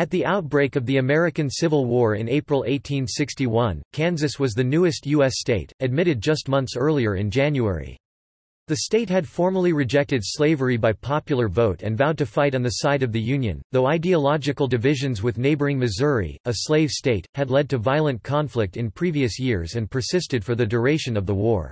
At the outbreak of the American Civil War in April 1861, Kansas was the newest U.S. state, admitted just months earlier in January. The state had formally rejected slavery by popular vote and vowed to fight on the side of the Union, though ideological divisions with neighboring Missouri, a slave state, had led to violent conflict in previous years and persisted for the duration of the war.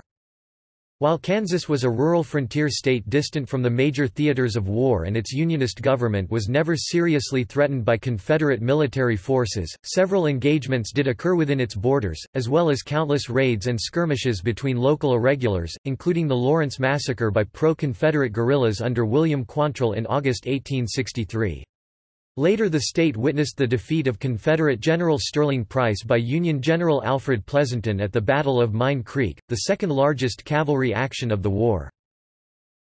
While Kansas was a rural frontier state distant from the major theaters of war and its Unionist government was never seriously threatened by Confederate military forces, several engagements did occur within its borders, as well as countless raids and skirmishes between local irregulars, including the Lawrence Massacre by pro-Confederate guerrillas under William Quantrill in August 1863. Later the state witnessed the defeat of Confederate General Sterling Price by Union General Alfred Pleasonton at the Battle of Mine Creek, the second largest cavalry action of the war.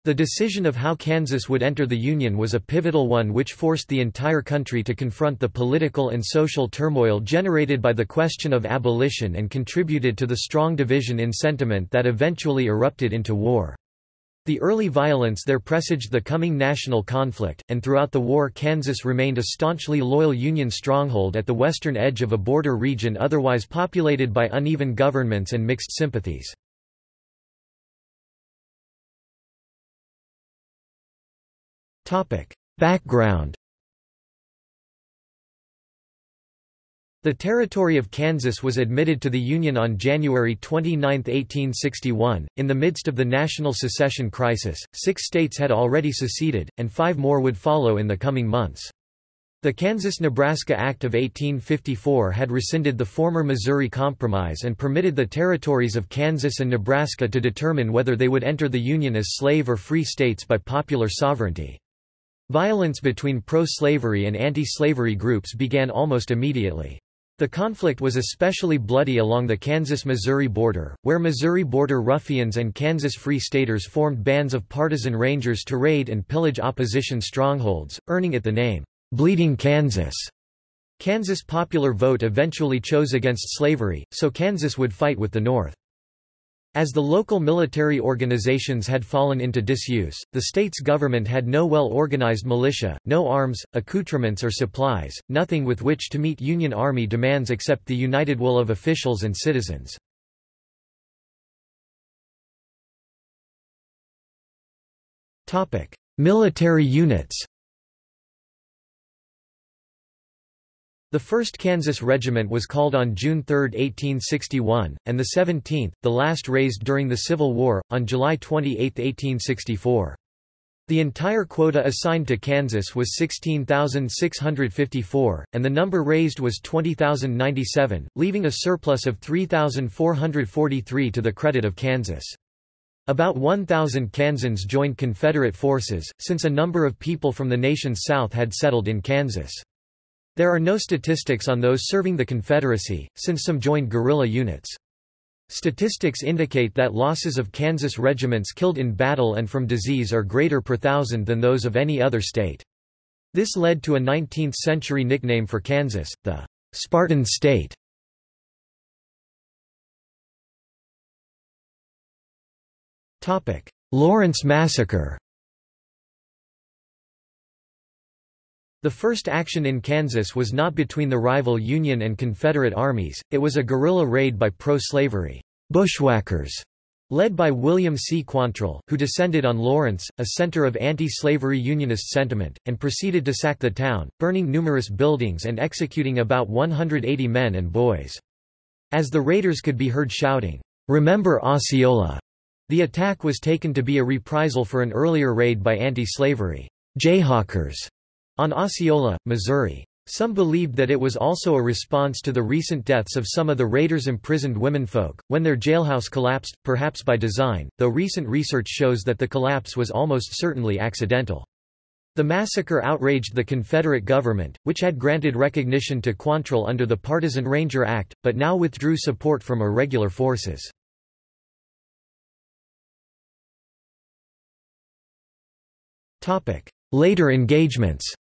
The decision of how Kansas would enter the Union was a pivotal one which forced the entire country to confront the political and social turmoil generated by the question of abolition and contributed to the strong division in sentiment that eventually erupted into war. The early violence there presaged the coming national conflict, and throughout the war Kansas remained a staunchly loyal Union stronghold at the western edge of a border region otherwise populated by uneven governments and mixed sympathies. Background The territory of Kansas was admitted to the Union on January 29, 1861. In the midst of the national secession crisis, six states had already seceded, and five more would follow in the coming months. The Kansas-Nebraska Act of 1854 had rescinded the former Missouri Compromise and permitted the territories of Kansas and Nebraska to determine whether they would enter the Union as slave or free states by popular sovereignty. Violence between pro-slavery and anti-slavery groups began almost immediately. The conflict was especially bloody along the Kansas-Missouri border, where Missouri border ruffians and Kansas Free Staters formed bands of partisan rangers to raid and pillage opposition strongholds, earning it the name, "'Bleeding Kansas'. Kansas popular vote eventually chose against slavery, so Kansas would fight with the North. As the local military organizations had fallen into disuse, the state's government had no well-organized militia, no arms, accoutrements or supplies, nothing with which to meet Union Army demands except the united will of officials and citizens. Military units The 1st Kansas Regiment was called on June 3, 1861, and the 17th, the last raised during the Civil War, on July 28, 1864. The entire quota assigned to Kansas was 16,654, and the number raised was 20,097, leaving a surplus of 3,443 to the credit of Kansas. About 1,000 Kansans joined Confederate forces, since a number of people from the nation's south had settled in Kansas. There are no statistics on those serving the Confederacy, since some joined guerrilla units. Statistics indicate that losses of Kansas regiments killed in battle and from disease are greater per thousand than those of any other state. This led to a 19th-century nickname for Kansas, the Spartan State. Lawrence Massacre The first action in Kansas was not between the rival Union and Confederate armies, it was a guerrilla raid by pro-slavery bushwhackers led by William C. Quantrill, who descended on Lawrence, a center of anti-slavery Unionist sentiment, and proceeded to sack the town, burning numerous buildings and executing about 180 men and boys. As the raiders could be heard shouting, "'Remember Osceola!' the attack was taken to be a reprisal for an earlier raid by anti-slavery Jayhawkers on Osceola, Missouri. Some believed that it was also a response to the recent deaths of some of the raiders' imprisoned womenfolk, when their jailhouse collapsed, perhaps by design, though recent research shows that the collapse was almost certainly accidental. The massacre outraged the Confederate government, which had granted recognition to Quantrill under the Partisan Ranger Act, but now withdrew support from irregular forces. Later engagements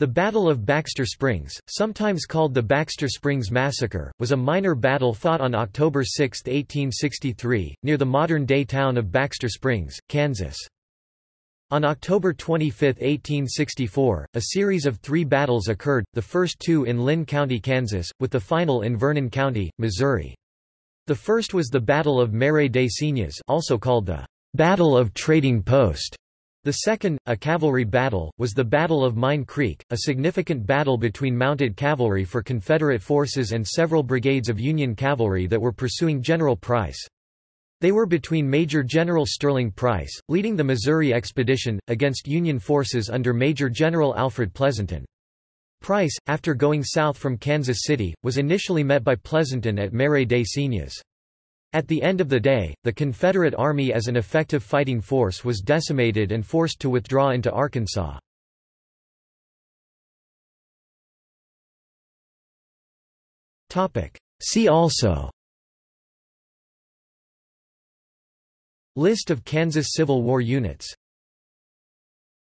The Battle of Baxter Springs, sometimes called the Baxter Springs Massacre, was a minor battle fought on October 6, 1863, near the modern-day town of Baxter Springs, Kansas. On October 25, 1864, a series of three battles occurred, the first two in Linn County, Kansas, with the final in Vernon County, Missouri. The first was the Battle of Marais des Cygnes also called the Battle of Trading Post. The second, a cavalry battle, was the Battle of Mine Creek, a significant battle between mounted cavalry for Confederate forces and several brigades of Union cavalry that were pursuing General Price. They were between Major General Sterling Price, leading the Missouri expedition, against Union forces under Major General Alfred Pleasonton. Price, after going south from Kansas City, was initially met by Pleasonton at Marais des Cygnes. At the end of the day, the Confederate Army as an effective fighting force was decimated and forced to withdraw into Arkansas. See also List of Kansas Civil War units